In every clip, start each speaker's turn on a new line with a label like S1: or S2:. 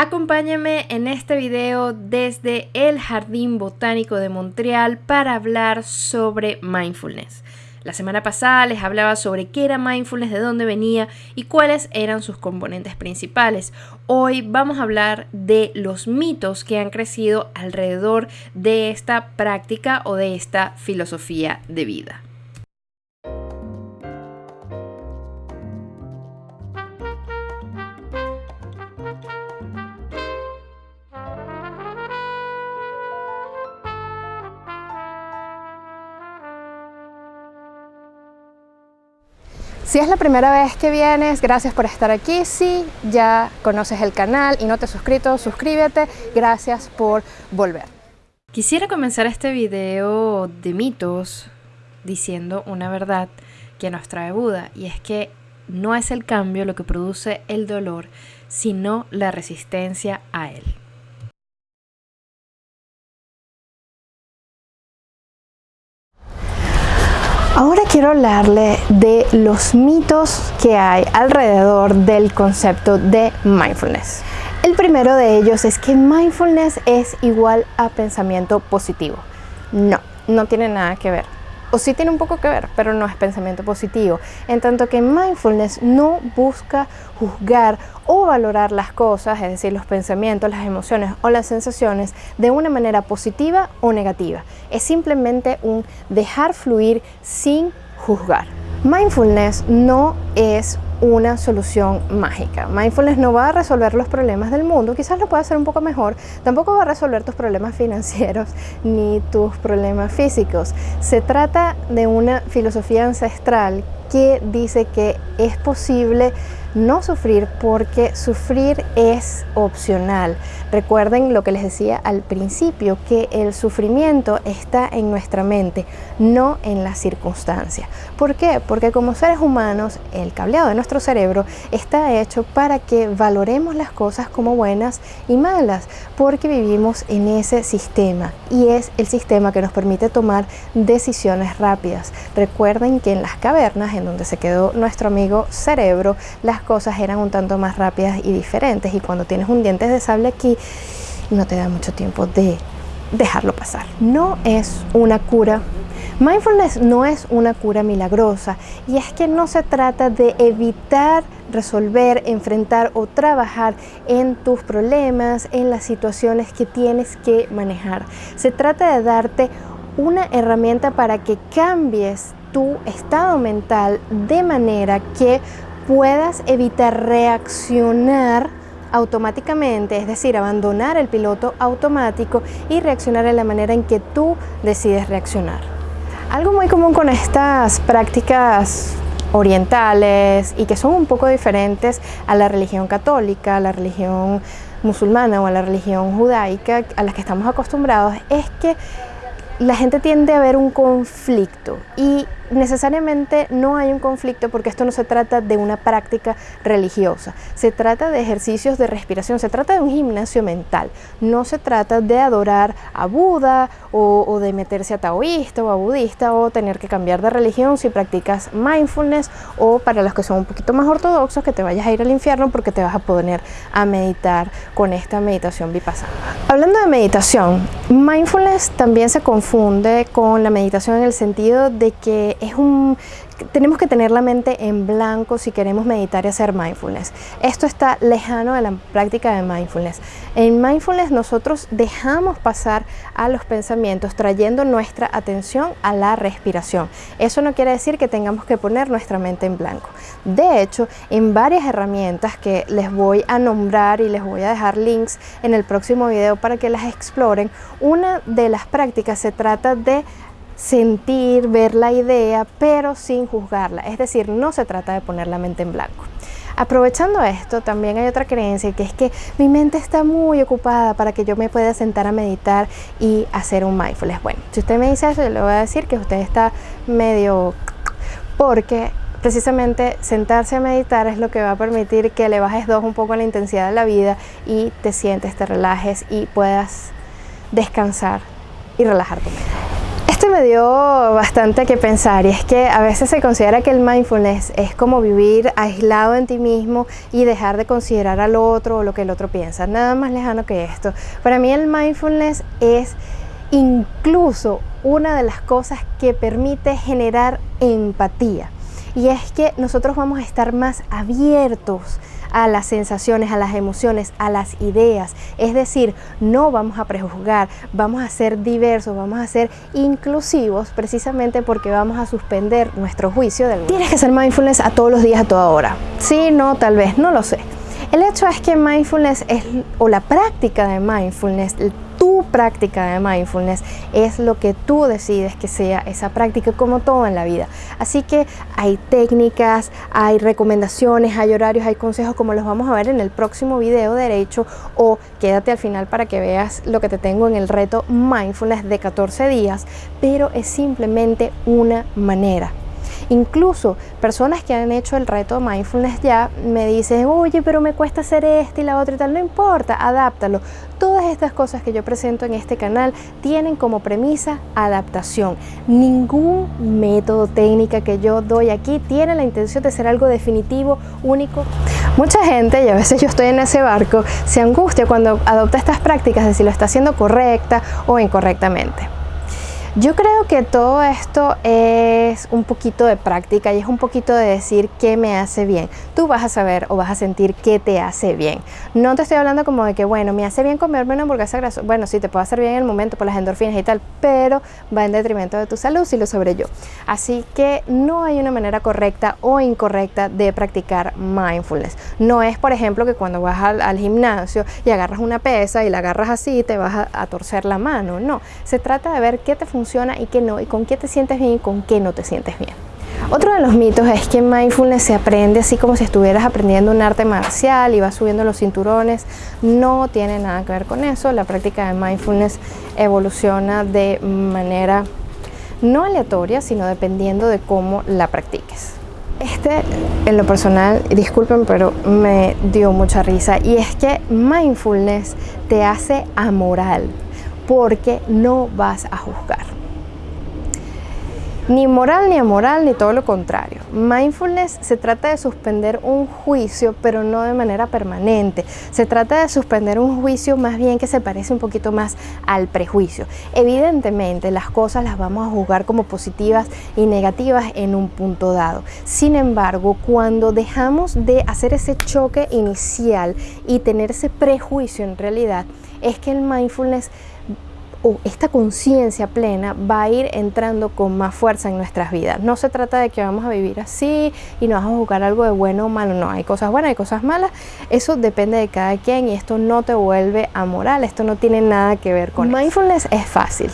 S1: Acompáñame en este video desde el Jardín Botánico de Montreal para hablar sobre mindfulness. La semana pasada les hablaba sobre qué era mindfulness, de dónde venía y cuáles eran sus componentes principales. Hoy vamos a hablar de los mitos que han crecido alrededor de esta práctica o de esta filosofía de vida. Si es la primera vez que vienes, gracias por estar aquí. Si ya conoces el canal y no te has suscrito, suscríbete. Gracias por volver. Quisiera comenzar este video de mitos diciendo una verdad que nos trae Buda y es que no es el cambio lo que produce el dolor, sino la resistencia a él. Ahora quiero hablarle de los mitos que hay alrededor del concepto de mindfulness. El primero de ellos es que mindfulness es igual a pensamiento positivo. No, no tiene nada que ver o sí tiene un poco que ver, pero no es pensamiento positivo. En tanto que mindfulness no busca juzgar o valorar las cosas, es decir, los pensamientos, las emociones o las sensaciones de una manera positiva o negativa. Es simplemente un dejar fluir sin juzgar. Mindfulness no es una solución mágica. Mindfulness no va a resolver los problemas del mundo, quizás lo pueda hacer un poco mejor, tampoco va a resolver tus problemas financieros ni tus problemas físicos. Se trata de una filosofía ancestral que dice que es posible no sufrir porque sufrir es opcional. Recuerden lo que les decía al principio, que el sufrimiento está en nuestra mente, no en las circunstancias. ¿Por qué? Porque como seres humanos, el cableado de nuestro cerebro está hecho para que valoremos las cosas como buenas y malas, porque vivimos en ese sistema y es el sistema que nos permite tomar decisiones rápidas. Recuerden que en las cavernas, en donde se quedó nuestro amigo cerebro, las cosas eran un tanto más rápidas y diferentes y cuando tienes un diente de sable aquí no te da mucho tiempo de dejarlo pasar. No es una cura Mindfulness no es una cura milagrosa y es que no se trata de evitar resolver, enfrentar o trabajar en tus problemas, en las situaciones que tienes que manejar. Se trata de darte una herramienta para que cambies tu estado mental de manera que puedas evitar reaccionar automáticamente, es decir, abandonar el piloto automático y reaccionar de la manera en que tú decides reaccionar. Algo muy común con estas prácticas orientales y que son un poco diferentes a la religión católica, a la religión musulmana o a la religión judaica a las que estamos acostumbrados es que la gente tiende a ver un conflicto y necesariamente no hay un conflicto porque esto no se trata de una práctica religiosa, se trata de ejercicios de respiración, se trata de un gimnasio mental, no se trata de adorar a Buda o, de meterse a taoísta o a budista o tener que cambiar de religión si practicas mindfulness o para los que son un poquito más ortodoxos que te vayas a ir al infierno porque te vas a poner a meditar con esta meditación vipassana. Hablando de meditación, mindfulness también se confunde con la meditación en el sentido de que es un tenemos que tener la mente en blanco si queremos meditar y hacer mindfulness. Esto está lejano de la práctica de mindfulness. En mindfulness nosotros dejamos pasar a los pensamientos trayendo nuestra atención a la respiración. Eso no quiere decir que tengamos que poner nuestra mente en blanco. De hecho, en varias herramientas que les voy a nombrar y les voy a dejar links en el próximo video para que las exploren, una de las prácticas se trata de sentir, ver la idea, pero sin juzgarla. Es decir, no se trata de poner la mente en blanco. Aprovechando esto, también hay otra creencia que es que mi mente está muy ocupada para que yo me pueda sentar a meditar y hacer un mindfulness. Bueno, si usted me dice eso, yo le voy a decir que usted está medio... porque precisamente sentarse a meditar es lo que va a permitir que le bajes dos un poco la intensidad de la vida y te sientes, te relajes y puedas descansar y relajar tu mente. Dio bastante que pensar y es que a veces se considera que el mindfulness es como vivir aislado en ti mismo y dejar de considerar al otro o lo que el otro piensa. Nada más lejano que esto. Para mí el mindfulness es incluso una de las cosas que permite generar empatía. Y es que nosotros vamos a estar más abiertos a las sensaciones, a las emociones, a las ideas. Es decir, no vamos a prejuzgar, vamos a ser diversos, vamos a ser inclusivos precisamente porque vamos a suspender nuestro juicio del mundo. Tienes que ser mindfulness a todos los días, a toda hora. Sí, no, tal vez, no lo sé. El hecho es que mindfulness es, o la práctica de mindfulness, práctica de mindfulness es lo que tú decides que sea esa práctica como todo en la vida. Así que hay técnicas, hay recomendaciones, hay horarios, hay consejos como los vamos a ver en el próximo video derecho o quédate al final para que veas lo que te tengo en el reto mindfulness de 14 días, pero es simplemente una manera Incluso personas que han hecho el reto mindfulness ya me dicen, oye, pero me cuesta hacer este y la otra y tal. No importa, adáptalo. Todas estas cosas que yo presento en este canal tienen como premisa adaptación. Ningún método técnica que yo doy aquí tiene la intención de ser algo definitivo, único. Mucha gente, y a veces yo estoy en ese barco, se angustia cuando adopta estas prácticas de si lo está haciendo correcta o incorrectamente. Yo creo que todo esto es un poquito de práctica y es un poquito de decir qué me hace bien. Tú vas a saber o vas a sentir qué te hace bien. No te estoy hablando como de que, bueno, me hace bien comerme una hamburguesa grasa. Bueno, sí, te puede hacer bien en el momento por las endorfinas y tal, pero va en detrimento de tu salud si lo sobre yo. Así que no hay una manera correcta o incorrecta de practicar mindfulness. No es, por ejemplo, que cuando vas al, gimnasio y agarras una pesa y la agarras así, te vas a torcer la mano. No, se trata de ver qué te funciona y qué no, y con qué te sientes bien y con qué no te sientes bien. Otro de los mitos es que mindfulness se aprende así como si estuvieras aprendiendo un arte marcial y vas subiendo los cinturones. No tiene nada que ver con eso. La práctica de mindfulness evoluciona de manera no aleatoria, sino dependiendo de cómo la practiques. Este, en lo personal, disculpen, pero me dio mucha risa. Y es que mindfulness te hace amoral porque no vas a juzgar. Ni moral ni amoral, ni todo lo contrario. Mindfulness se trata de suspender un juicio, pero no de manera permanente. Se trata de suspender un juicio más bien que se parece un poquito más al prejuicio. Evidentemente, las cosas las vamos a juzgar como positivas y negativas en un punto dado. Sin embargo, cuando dejamos de hacer ese choque inicial y tener ese prejuicio en realidad, es que el mindfulness o esta conciencia plena va a ir entrando con más fuerza en nuestras vidas. No se trata de que vamos a vivir así y nos vamos a buscar algo de bueno o malo, no, hay cosas buenas, hay cosas malas, eso depende de cada quien y esto no te vuelve amoral, esto no tiene nada que ver con Mindfulness es fácil,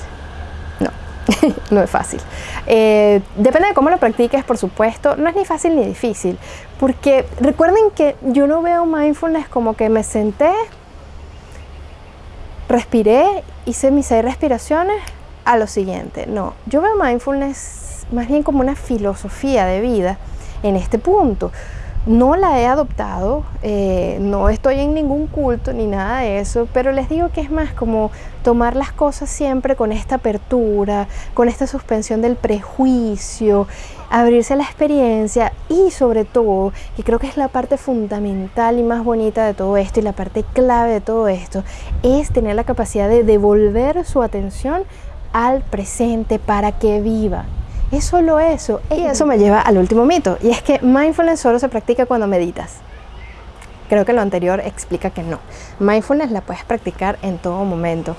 S1: no, no es fácil. Eh, depende de cómo lo practiques, por supuesto, no es ni fácil ni difícil, porque recuerden que yo no veo mindfulness como que me senté, respiré, hice mis seis respiraciones a lo siguiente. No, yo veo mindfulness más bien como una filosofía de vida en este punto. No la he adoptado, eh, no estoy en ningún culto ni nada de eso, pero les digo que es más como tomar las cosas siempre con esta apertura, con esta suspensión del prejuicio, abrirse a la experiencia y sobre todo, que creo que es la parte fundamental y más bonita de todo esto y la parte clave de todo esto, es tener la capacidad de devolver su atención al presente para que viva es solo eso. Y eso me lleva al último mito, y es que mindfulness solo se practica cuando meditas. Creo que lo anterior explica que no. Mindfulness la puedes practicar en todo momento.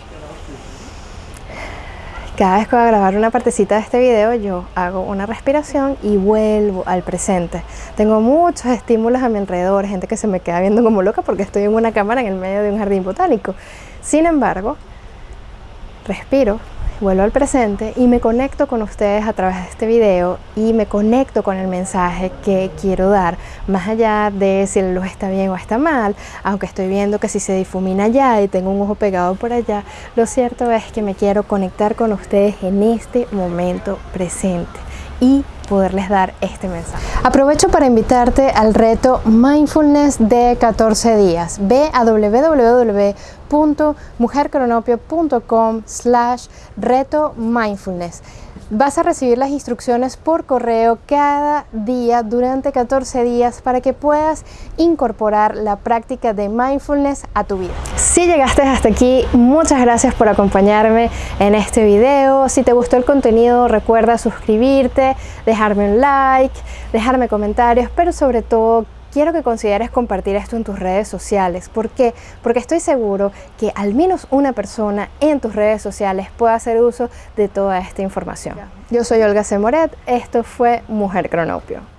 S1: Cada vez que voy a grabar una partecita de este video, yo hago una respiración y vuelvo al presente. Tengo muchos estímulos a mi alrededor, gente que se me queda viendo como loca porque estoy en una cámara en el medio de un jardín botánico. Sin embargo, respiro, vuelvo al presente y me conecto con ustedes a través de este video y me conecto con el mensaje que quiero dar, más allá de si la luz está bien o está mal, aunque estoy viendo que si se difumina allá y tengo un ojo pegado por allá, lo cierto es que me quiero conectar con ustedes en este momento presente. Y poderles dar este mensaje. Aprovecho para invitarte al reto Mindfulness de 14 días. Ve a www.mujercronopio.com slash reto mindfulness. Vas a recibir las instrucciones por correo cada día durante 14 días para que puedas incorporar la práctica de mindfulness a tu vida. Si llegaste hasta aquí, muchas gracias por acompañarme en este video. Si te gustó el contenido, recuerda suscribirte, dejarme un like, dejarme comentarios, pero sobre todo quiero que consideres compartir esto en tus redes sociales. ¿Por qué? Porque estoy seguro que al menos una persona en tus redes sociales pueda hacer uso de toda esta información. Yo soy Olga Semoret, esto fue Mujer Cronopio.